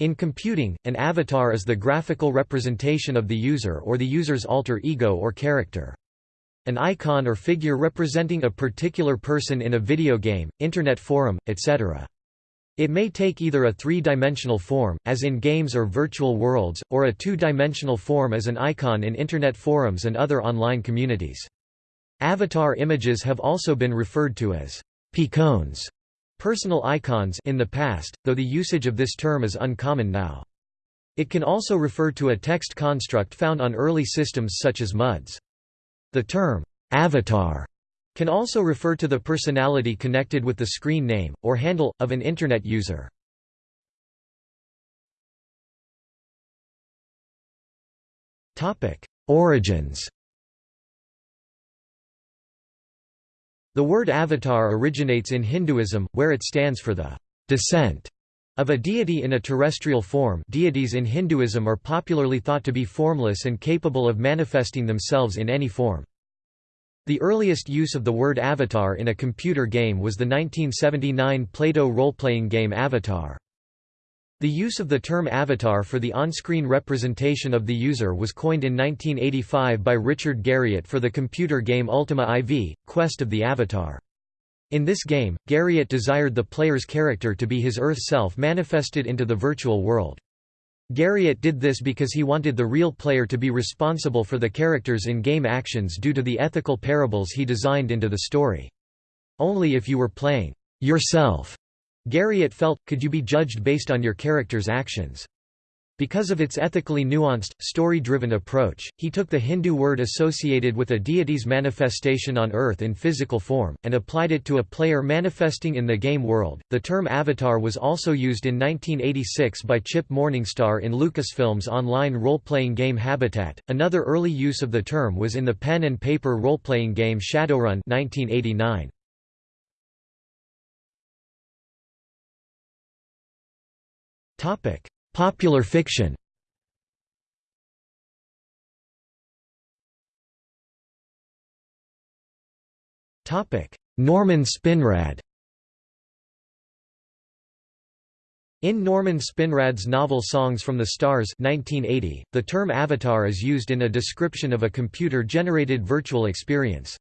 In computing, an avatar is the graphical representation of the user or the user's alter ego or character. An icon or figure representing a particular person in a video game, internet forum, etc. It may take either a three-dimensional form, as in games or virtual worlds, or a two-dimensional form as an icon in internet forums and other online communities. Avatar images have also been referred to as picons personal icons in the past, though the usage of this term is uncommon now. It can also refer to a text construct found on early systems such as MUDs. The term, avatar, can also refer to the personality connected with the screen name, or handle, of an Internet user. Origins The word avatar originates in Hinduism, where it stands for the descent of a deity in a terrestrial form deities in Hinduism are popularly thought to be formless and capable of manifesting themselves in any form. The earliest use of the word avatar in a computer game was the 1979 PLATO role-playing game Avatar. The use of the term avatar for the on-screen representation of the user was coined in 1985 by Richard Garriott for the computer game Ultima IV, Quest of the Avatar. In this game, Garriott desired the player's character to be his Earth self manifested into the virtual world. Garriott did this because he wanted the real player to be responsible for the character's in-game actions due to the ethical parables he designed into the story. Only if you were playing yourself Garriott felt, could you be judged based on your character's actions? Because of its ethically nuanced, story-driven approach, he took the Hindu word associated with a deity's manifestation on Earth in physical form, and applied it to a player manifesting in the game world. The term avatar was also used in 1986 by Chip Morningstar in Lucasfilm's online role-playing game Habitat. Another early use of the term was in the pen and paper role-playing game Shadowrun 1989. Popular fiction. Norman Spinrad. In Norman Spinrad's novel Songs from the Stars 1980, the term avatar is used in a description of a computer-generated virtual experience.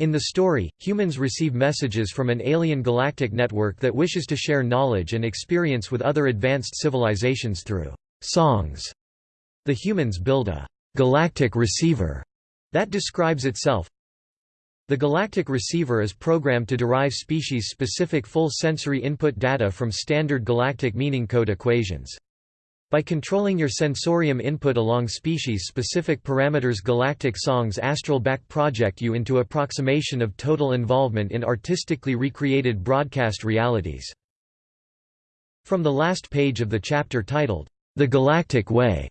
In the story, humans receive messages from an alien galactic network that wishes to share knowledge and experience with other advanced civilizations through songs. The humans build a galactic receiver that describes itself. The galactic receiver is programmed to derive species-specific full sensory input data from standard galactic meaning code equations. By controlling your sensorium input along species-specific parameters Galactic Songs Astral Back project you into approximation of total involvement in artistically recreated broadcast realities. From the last page of the chapter titled, The Galactic Way,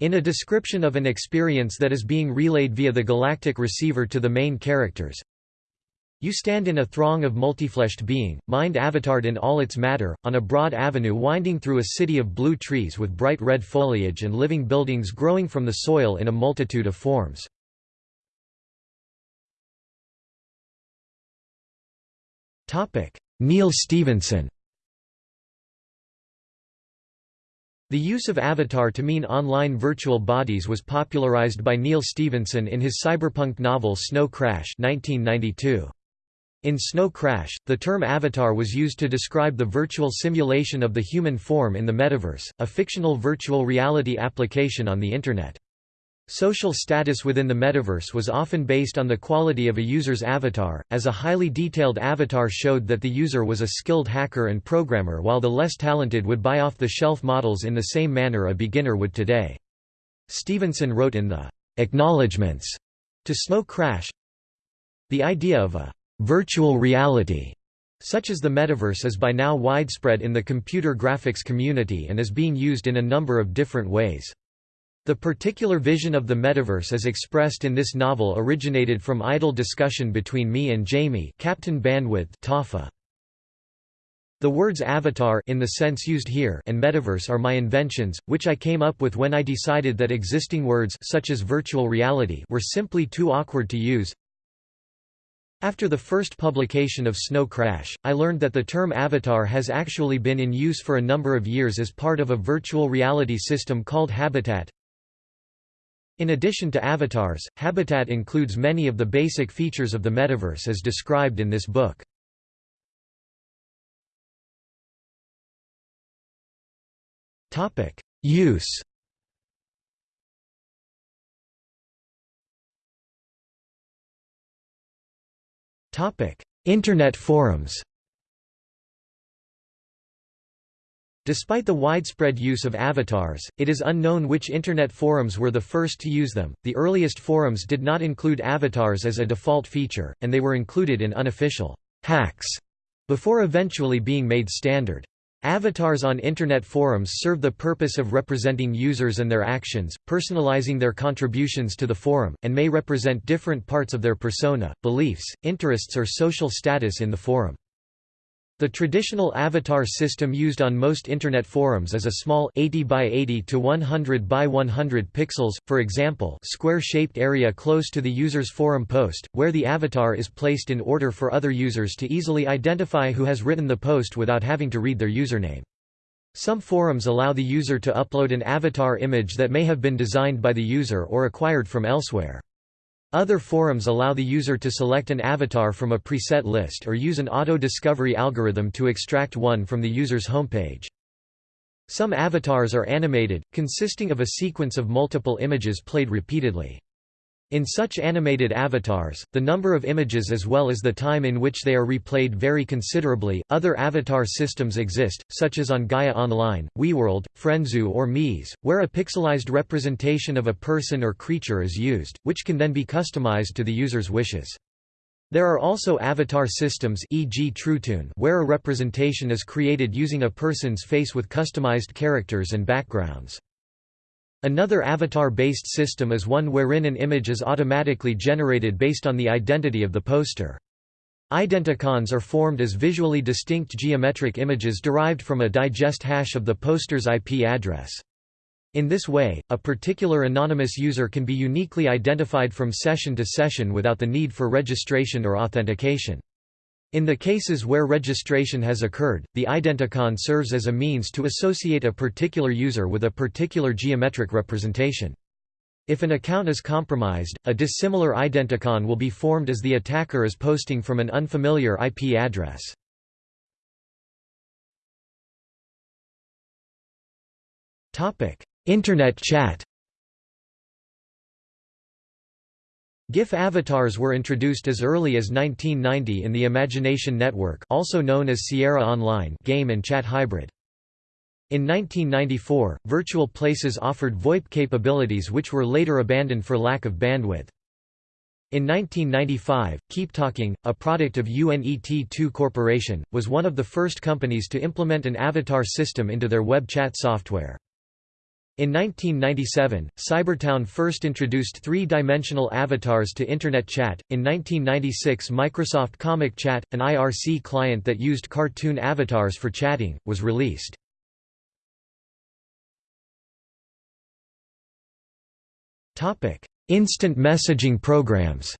in a description of an experience that is being relayed via the galactic receiver to the main characters, you stand in a throng of multifleshed being, mind avatared in all its matter, on a broad avenue winding through a city of blue trees with bright red foliage and living buildings growing from the soil in a multitude of forms. Neal Stephenson The use of avatar to mean online virtual bodies was popularized by Neal Stephenson in his cyberpunk novel Snow Crash 1992. In Snow Crash, the term avatar was used to describe the virtual simulation of the human form in the metaverse, a fictional virtual reality application on the Internet. Social status within the metaverse was often based on the quality of a user's avatar, as a highly detailed avatar showed that the user was a skilled hacker and programmer while the less talented would buy off-the-shelf models in the same manner a beginner would today. Stephenson wrote in the Acknowledgements to Snow Crash, The idea of a Virtual reality, such as the metaverse is by now widespread in the computer graphics community and is being used in a number of different ways. The particular vision of the metaverse as expressed in this novel originated from idle discussion between me and Jamie Captain Bandwidth Taaffe. The words avatar in the sense used here and metaverse are my inventions, which I came up with when I decided that existing words such as virtual reality were simply too awkward to use. After the first publication of Snow Crash, I learned that the term avatar has actually been in use for a number of years as part of a virtual reality system called Habitat. In addition to avatars, Habitat includes many of the basic features of the metaverse as described in this book. Use Internet forums Despite the widespread use of avatars, it is unknown which Internet forums were the first to use them. The earliest forums did not include avatars as a default feature, and they were included in unofficial hacks before eventually being made standard. Avatars on Internet forums serve the purpose of representing users and their actions, personalizing their contributions to the forum, and may represent different parts of their persona, beliefs, interests or social status in the forum. The traditional avatar system used on most Internet forums is a small 80 by 80 to 100 by 100 pixels, for example square-shaped area close to the user's forum post, where the avatar is placed in order for other users to easily identify who has written the post without having to read their username. Some forums allow the user to upload an avatar image that may have been designed by the user or acquired from elsewhere. Other forums allow the user to select an avatar from a preset list or use an auto-discovery algorithm to extract one from the user's homepage. Some avatars are animated, consisting of a sequence of multiple images played repeatedly. In such animated avatars, the number of images as well as the time in which they are replayed vary considerably. Other avatar systems exist, such as on Gaia Online, WeeWorld, Frenzoo, or Meez, where a pixelized representation of a person or creature is used, which can then be customized to the user's wishes. There are also avatar systems e.g. TrueToon where a representation is created using a person's face with customized characters and backgrounds. Another avatar-based system is one wherein an image is automatically generated based on the identity of the poster. Identicons are formed as visually distinct geometric images derived from a digest hash of the poster's IP address. In this way, a particular anonymous user can be uniquely identified from session to session without the need for registration or authentication. In the cases where registration has occurred, the identicon serves as a means to associate a particular user with a particular geometric representation. If an account is compromised, a dissimilar identicon will be formed as the attacker is posting from an unfamiliar IP address. Internet chat GIF avatars were introduced as early as 1990 in the Imagination Network also known as Sierra Online game and chat hybrid. In 1994, Virtual Places offered VoIP capabilities which were later abandoned for lack of bandwidth. In 1995, Keep Talking, a product of UNET2 Corporation, was one of the first companies to implement an avatar system into their web chat software. In 1997, Cybertown first introduced three-dimensional avatars to Internet chat. In 1996, Microsoft Comic Chat, an IRC client that used cartoon avatars for chatting, was released. Topic: Instant messaging programs.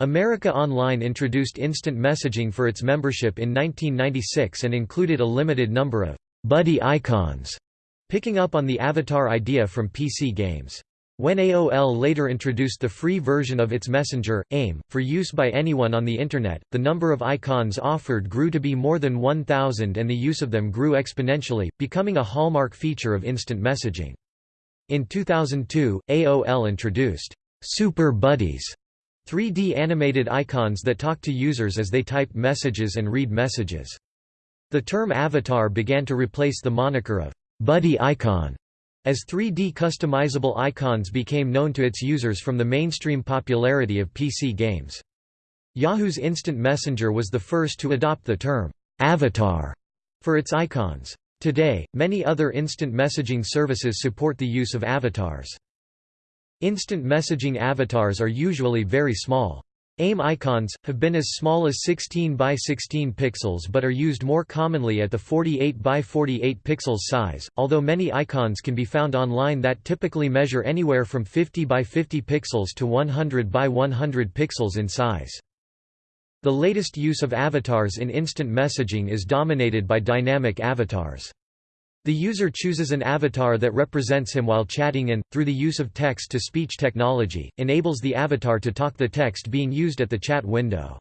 America Online introduced instant messaging for its membership in 1996 and included a limited number of buddy icons, picking up on the avatar idea from PC games. When AOL later introduced the free version of its messenger, AIM, for use by anyone on the Internet, the number of icons offered grew to be more than 1,000 and the use of them grew exponentially, becoming a hallmark feature of instant messaging. In 2002, AOL introduced Super Buddies, 3D animated icons that talk to users as they type messages and read messages. The term avatar began to replace the moniker of buddy icon as 3D customizable icons became known to its users from the mainstream popularity of PC games. Yahoo's Instant Messenger was the first to adopt the term avatar for its icons. Today, many other instant messaging services support the use of avatars. Instant messaging avatars are usually very small. AIM icons, have been as small as 16 by 16 pixels but are used more commonly at the 48 by 48 pixels size, although many icons can be found online that typically measure anywhere from 50 by 50 pixels to 100 by 100 pixels in size. The latest use of avatars in instant messaging is dominated by dynamic avatars. The user chooses an avatar that represents him while chatting and, through the use of text-to-speech technology, enables the avatar to talk the text being used at the chat window.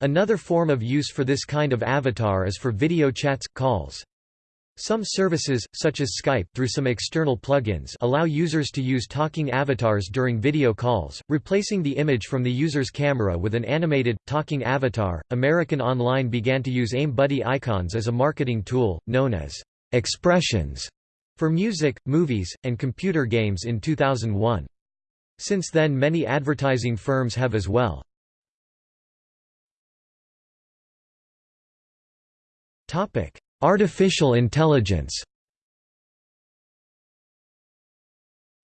Another form of use for this kind of avatar is for video chats, calls. Some services, such as Skype through some external plugins allow users to use talking avatars during video calls, replacing the image from the user's camera with an animated, talking avatar. American Online began to use AIM Buddy icons as a marketing tool, known as expressions for music, movies, and computer games in 2001. Since then many advertising firms have as well. Artificial intelligence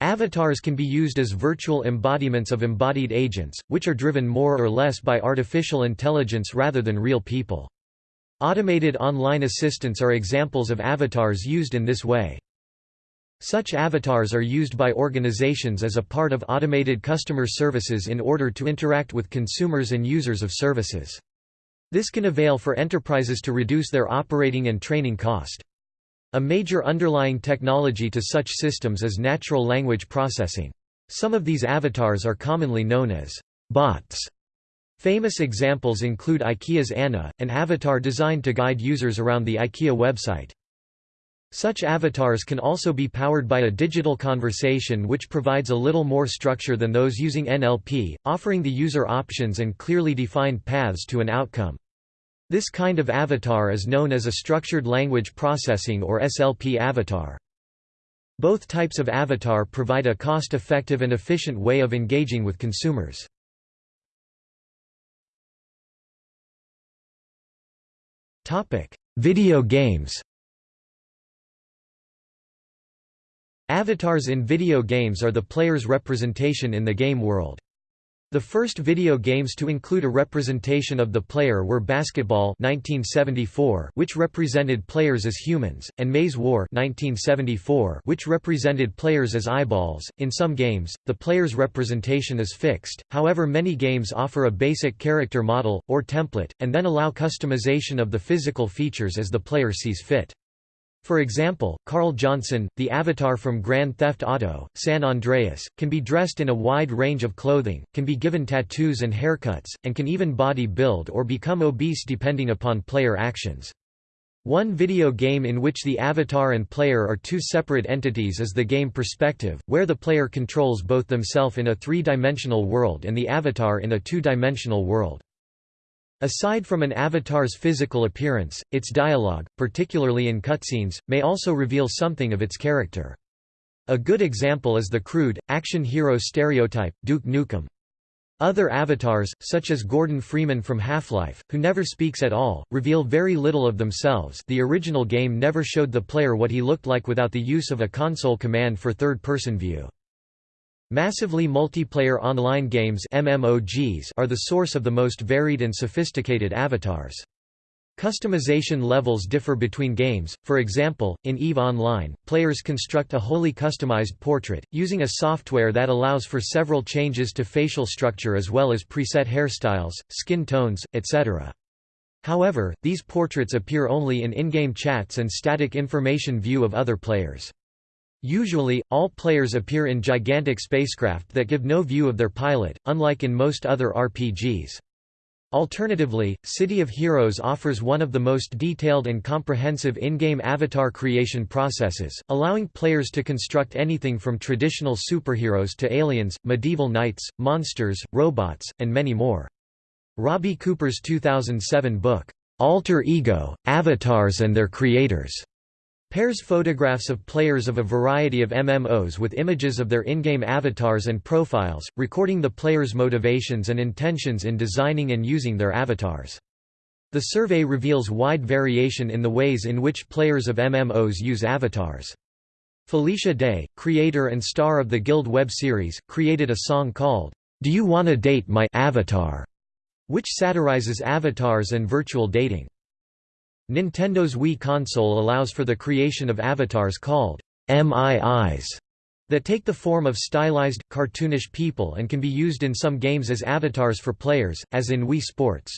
Avatars can be used as virtual embodiments of embodied agents, which are driven more or less by artificial intelligence rather than real people. Automated online assistants are examples of avatars used in this way. Such avatars are used by organizations as a part of automated customer services in order to interact with consumers and users of services. This can avail for enterprises to reduce their operating and training cost. A major underlying technology to such systems is natural language processing. Some of these avatars are commonly known as bots. Famous examples include IKEA's Anna, an avatar designed to guide users around the IKEA website. Such avatars can also be powered by a digital conversation which provides a little more structure than those using NLP, offering the user options and clearly defined paths to an outcome. This kind of avatar is known as a Structured Language Processing or SLP avatar. Both types of avatar provide a cost-effective and efficient way of engaging with consumers. Topic: Video games. Avatars in video games are the player's representation in the game world. The first video games to include a representation of the player were Basketball 1974, which represented players as humans, and Maze War 1974, which represented players as eyeballs. In some games, the player's representation is fixed. However, many games offer a basic character model or template and then allow customization of the physical features as the player sees fit. For example, Carl Johnson, the avatar from Grand Theft Auto, San Andreas, can be dressed in a wide range of clothing, can be given tattoos and haircuts, and can even body build or become obese depending upon player actions. One video game in which the avatar and player are two separate entities is the game Perspective, where the player controls both themselves in a three-dimensional world and the avatar in a two-dimensional world. Aside from an avatar's physical appearance, its dialogue, particularly in cutscenes, may also reveal something of its character. A good example is the crude, action hero stereotype, Duke Nukem. Other avatars, such as Gordon Freeman from Half-Life, who never speaks at all, reveal very little of themselves the original game never showed the player what he looked like without the use of a console command for third-person view. Massively multiplayer online games MMOGs are the source of the most varied and sophisticated avatars. Customization levels differ between games, for example, in EVE Online, players construct a wholly customized portrait, using a software that allows for several changes to facial structure as well as preset hairstyles, skin tones, etc. However, these portraits appear only in in-game chats and static information view of other players. Usually, all players appear in gigantic spacecraft that give no view of their pilot, unlike in most other RPGs. Alternatively, City of Heroes offers one of the most detailed and comprehensive in-game avatar creation processes, allowing players to construct anything from traditional superheroes to aliens, medieval knights, monsters, robots, and many more. Robbie Cooper's 2007 book, "'Alter Ego, Avatars and Their Creators' Pairs photographs of players of a variety of MMOs with images of their in-game avatars and profiles, recording the players' motivations and intentions in designing and using their avatars. The survey reveals wide variation in the ways in which players of MMOs use avatars. Felicia Day, creator and star of the Guild web series, created a song called, "'Do You Wanna Date My Avatar?' which satirizes avatars and virtual dating. Nintendo's Wii console allows for the creation of avatars called MIIs that take the form of stylized, cartoonish people and can be used in some games as avatars for players, as in Wii Sports.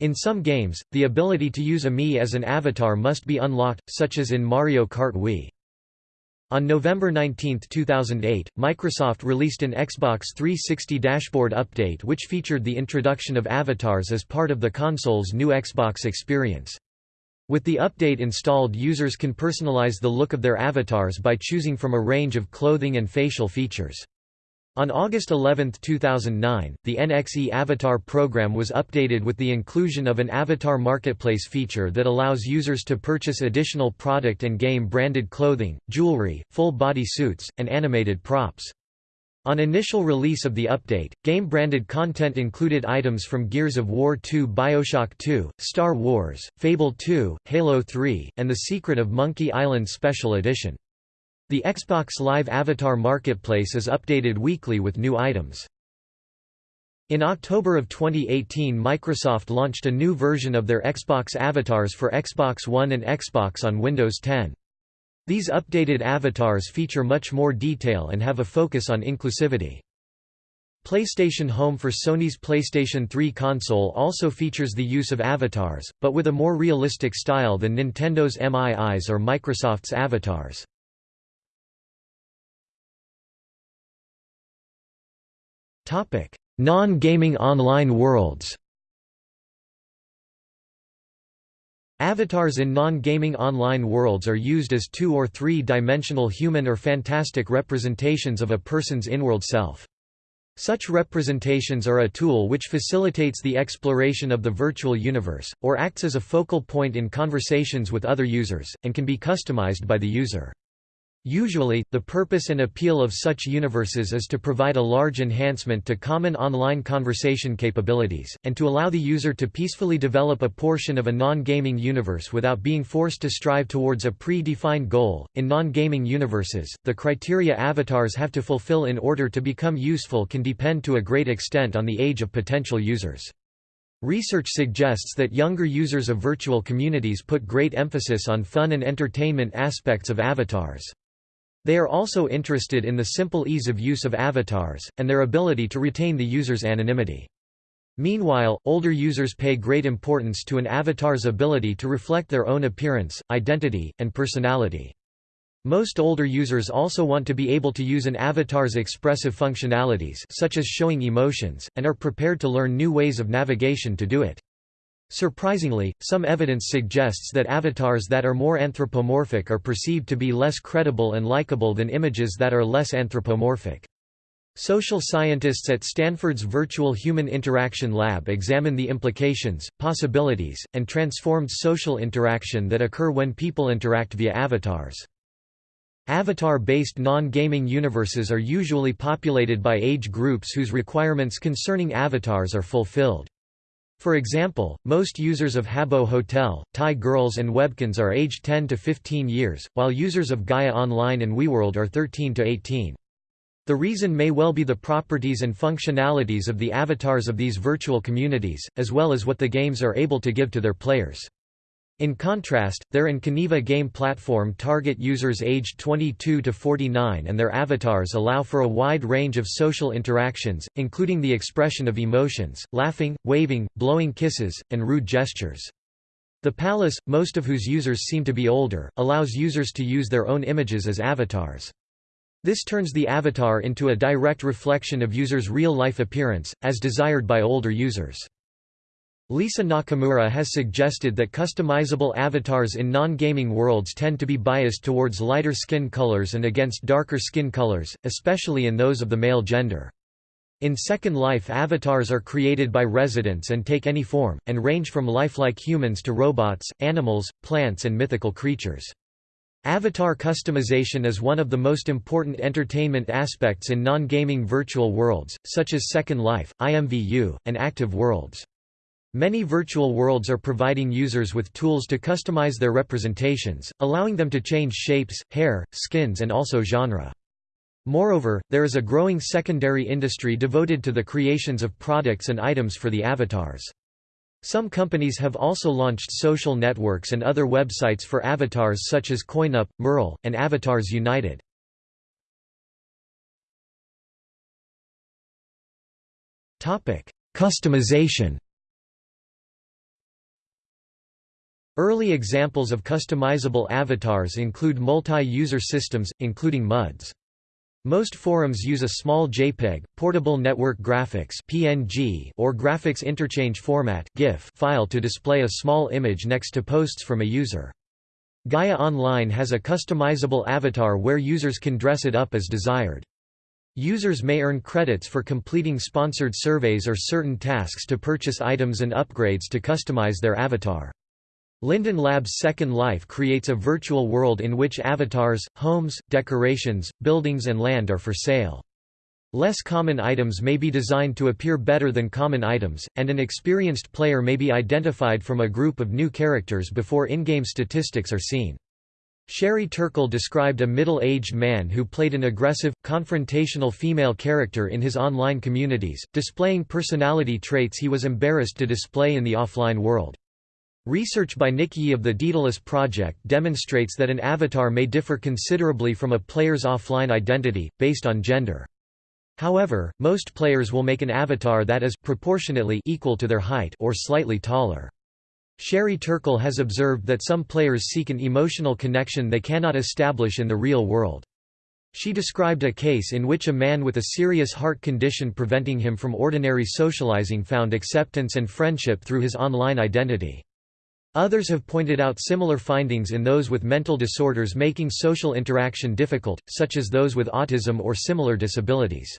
In some games, the ability to use a Mii as an avatar must be unlocked, such as in Mario Kart Wii. On November 19, 2008, Microsoft released an Xbox 360 dashboard update which featured the introduction of avatars as part of the console's new Xbox experience. With the update installed users can personalize the look of their avatars by choosing from a range of clothing and facial features. On August 11, 2009, the NXE Avatar program was updated with the inclusion of an Avatar Marketplace feature that allows users to purchase additional product and game-branded clothing, jewelry, full-body suits, and animated props. On initial release of the update, game-branded content included items from Gears of War 2 Bioshock 2, Star Wars, Fable 2, Halo 3, and The Secret of Monkey Island Special Edition. The Xbox Live Avatar Marketplace is updated weekly with new items. In October of 2018 Microsoft launched a new version of their Xbox avatars for Xbox One and Xbox on Windows 10. These updated avatars feature much more detail and have a focus on inclusivity. PlayStation Home for Sony's PlayStation 3 console also features the use of avatars, but with a more realistic style than Nintendo's MIIs or Microsoft's avatars. Non-gaming online worlds Avatars in non-gaming online worlds are used as two- or three-dimensional human or fantastic representations of a person's inworld self. Such representations are a tool which facilitates the exploration of the virtual universe, or acts as a focal point in conversations with other users, and can be customized by the user. Usually, the purpose and appeal of such universes is to provide a large enhancement to common online conversation capabilities, and to allow the user to peacefully develop a portion of a non-gaming universe without being forced to strive towards a pre-defined goal. In non-gaming universes, the criteria avatars have to fulfill in order to become useful can depend to a great extent on the age of potential users. Research suggests that younger users of virtual communities put great emphasis on fun and entertainment aspects of avatars. They are also interested in the simple ease of use of avatars, and their ability to retain the user's anonymity. Meanwhile, older users pay great importance to an avatar's ability to reflect their own appearance, identity, and personality. Most older users also want to be able to use an avatar's expressive functionalities such as showing emotions, and are prepared to learn new ways of navigation to do it. Surprisingly, some evidence suggests that avatars that are more anthropomorphic are perceived to be less credible and likable than images that are less anthropomorphic. Social scientists at Stanford's Virtual Human Interaction Lab examine the implications, possibilities, and transformed social interaction that occur when people interact via avatars. Avatar-based non-gaming universes are usually populated by age groups whose requirements concerning avatars are fulfilled. For example, most users of Habbo Hotel, Thai girls and Webkinz are aged 10 to 15 years, while users of Gaia Online and WeeWorld are 13 to 18. The reason may well be the properties and functionalities of the avatars of these virtual communities, as well as what the games are able to give to their players. In contrast, their Kaneva game platform target users aged 22 to 49 and their avatars allow for a wide range of social interactions, including the expression of emotions, laughing, waving, blowing kisses, and rude gestures. The Palace, most of whose users seem to be older, allows users to use their own images as avatars. This turns the avatar into a direct reflection of users' real-life appearance, as desired by older users. Lisa Nakamura has suggested that customizable avatars in non-gaming worlds tend to be biased towards lighter skin colors and against darker skin colors, especially in those of the male gender. In Second Life avatars are created by residents and take any form, and range from lifelike humans to robots, animals, plants and mythical creatures. Avatar customization is one of the most important entertainment aspects in non-gaming virtual worlds, such as Second Life, IMVU, and Active Worlds. Many virtual worlds are providing users with tools to customize their representations, allowing them to change shapes, hair, skins and also genre. Moreover, there is a growing secondary industry devoted to the creations of products and items for the avatars. Some companies have also launched social networks and other websites for avatars such as Koinup, Myrl, and Avatars United. Customization Early examples of customizable avatars include multi-user systems, including MUDs. Most forums use a small JPEG, portable network graphics (PNG) or graphics interchange format (GIF) file to display a small image next to posts from a user. Gaia Online has a customizable avatar where users can dress it up as desired. Users may earn credits for completing sponsored surveys or certain tasks to purchase items and upgrades to customize their avatar. Linden Labs Second Life creates a virtual world in which avatars, homes, decorations, buildings and land are for sale. Less common items may be designed to appear better than common items, and an experienced player may be identified from a group of new characters before in-game statistics are seen. Sherry Turkle described a middle-aged man who played an aggressive, confrontational female character in his online communities, displaying personality traits he was embarrassed to display in the offline world. Research by Yee of the Daedalus Project demonstrates that an avatar may differ considerably from a player's offline identity, based on gender. However, most players will make an avatar that is proportionately equal to their height or slightly taller. Sherry Turkle has observed that some players seek an emotional connection they cannot establish in the real world. She described a case in which a man with a serious heart condition preventing him from ordinary socializing found acceptance and friendship through his online identity. Others have pointed out similar findings in those with mental disorders making social interaction difficult, such as those with autism or similar disabilities.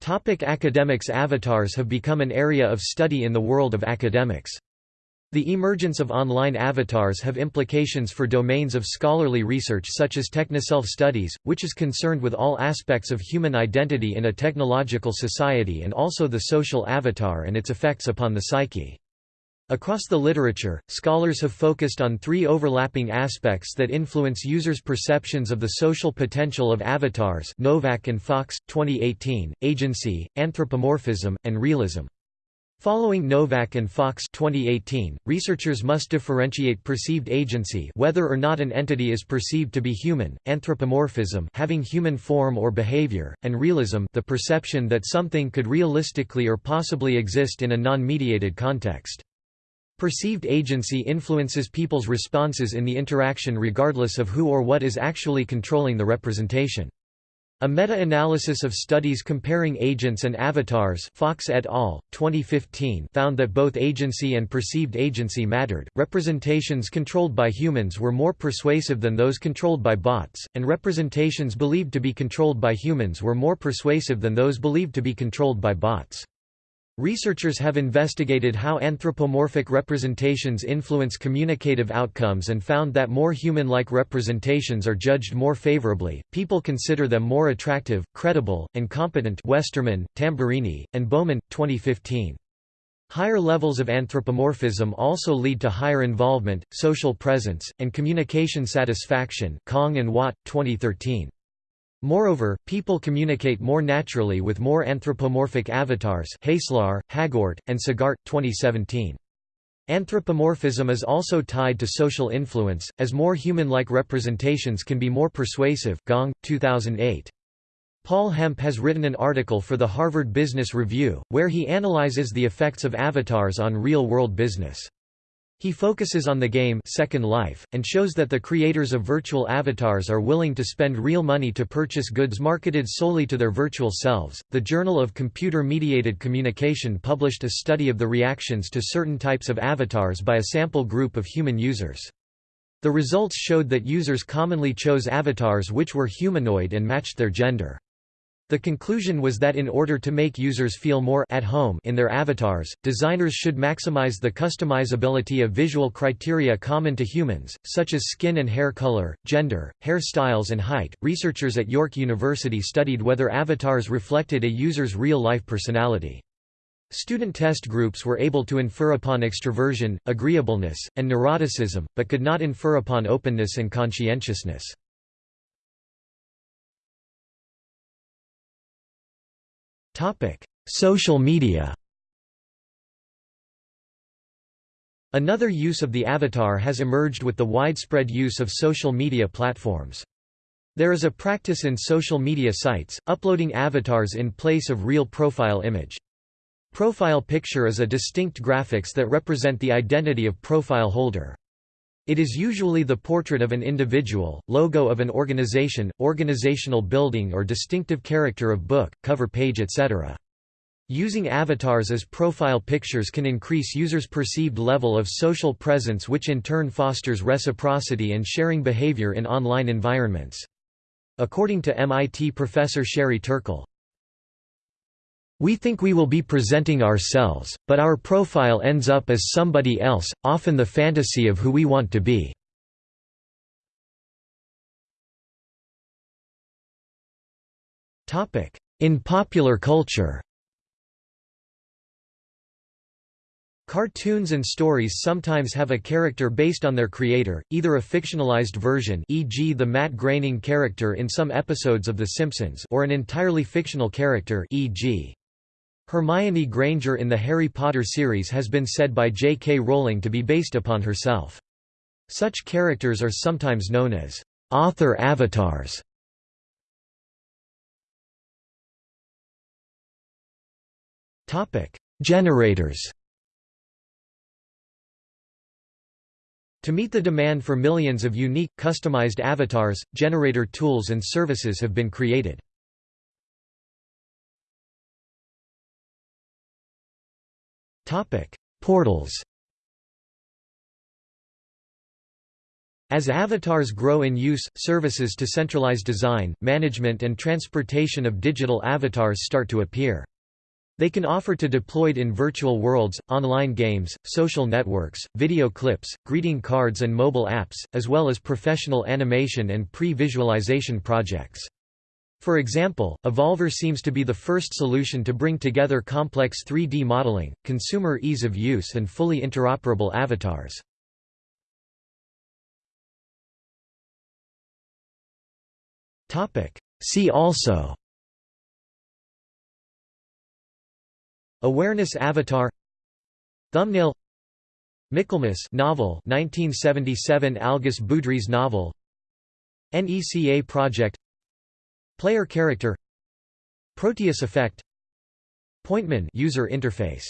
Topic academics Avatars have become an area of study in the world of academics. The emergence of online avatars have implications for domains of scholarly research such as technoself studies, which is concerned with all aspects of human identity in a technological society and also the social avatar and its effects upon the psyche. Across the literature, scholars have focused on three overlapping aspects that influence users' perceptions of the social potential of avatars Novak and Fox, 2018, agency, anthropomorphism, and realism. Following Novak and Fox 2018, researchers must differentiate perceived agency whether or not an entity is perceived to be human, anthropomorphism having human form or behavior, and realism the perception that something could realistically or possibly exist in a non-mediated context. Perceived agency influences people's responses in the interaction regardless of who or what is actually controlling the representation. A meta-analysis of studies comparing agents and avatars Fox et al., 2015 found that both agency and perceived agency mattered. Representations controlled by humans were more persuasive than those controlled by bots, and representations believed to be controlled by humans were more persuasive than those believed to be controlled by bots. Researchers have investigated how anthropomorphic representations influence communicative outcomes and found that more human-like representations are judged more favorably. People consider them more attractive, credible, and competent. Westerman, Tamborini, and Bowman, 2015. Higher levels of anthropomorphism also lead to higher involvement, social presence, and communication satisfaction. Kong and Watt, 2013. Moreover, people communicate more naturally with more anthropomorphic avatars Heyselaar, Hagoort, and Segaert, 2017. Anthropomorphism is also tied to social influence, as more human-like representations can be more persuasive Gong, 2008. Paul Hemp has written an article for the Harvard Business Review, where he analyzes the effects of avatars on real-world business. He focuses on the game Second Life, and shows that the creators of virtual avatars are willing to spend real money to purchase goods marketed solely to their virtual selves. The Journal of Computer Mediated Communication published a study of the reactions to certain types of avatars by a sample group of human users. The results showed that users commonly chose avatars which were humanoid and matched their gender. The conclusion was that in order to make users feel more at home in their avatars, designers should maximize the customizability of visual criteria common to humans, such as skin and hair color, gender, hairstyles, and height. Researchers at York University studied whether avatars reflected a user's real life personality. Student test groups were able to infer upon extroversion, agreeableness, and neuroticism, but could not infer upon openness and conscientiousness. Social media Another use of the avatar has emerged with the widespread use of social media platforms. There is a practice in social media sites, uploading avatars in place of real profile image. Profile picture is a distinct graphics that represent the identity of profile holder. It is usually the portrait of an individual, logo of an organization, organizational building or distinctive character of book, cover page etc. Using avatars as profile pictures can increase users' perceived level of social presence which in turn fosters reciprocity and sharing behavior in online environments. According to MIT professor Sherry Turkle, we think we will be presenting ourselves, but our profile ends up as somebody else, often the fantasy of who we want to be. In popular culture Cartoons and stories sometimes have a character based on their creator, either a fictionalized version e.g. the Matt Groening character in some episodes of The Simpsons or an entirely fictional character e.g. Hermione Granger in the Harry Potter series has been said by J.K. Rowling to be based upon herself. Such characters are sometimes known as author avatars. Topic: Generators To meet the demand for millions of unique, customized avatars, generator tools and services have been created. Portals As avatars grow in use, services to centralize design, management and transportation of digital avatars start to appear. They can offer to deployed in virtual worlds, online games, social networks, video clips, greeting cards and mobile apps, as well as professional animation and pre-visualization projects. For example, Evolver seems to be the first solution to bring together complex 3D modeling, consumer ease of use and fully interoperable avatars. See also Awareness Avatar Thumbnail Michaelmas novel 1977 Algis Budrys novel NECA project Player character Proteus effect Pointman user interface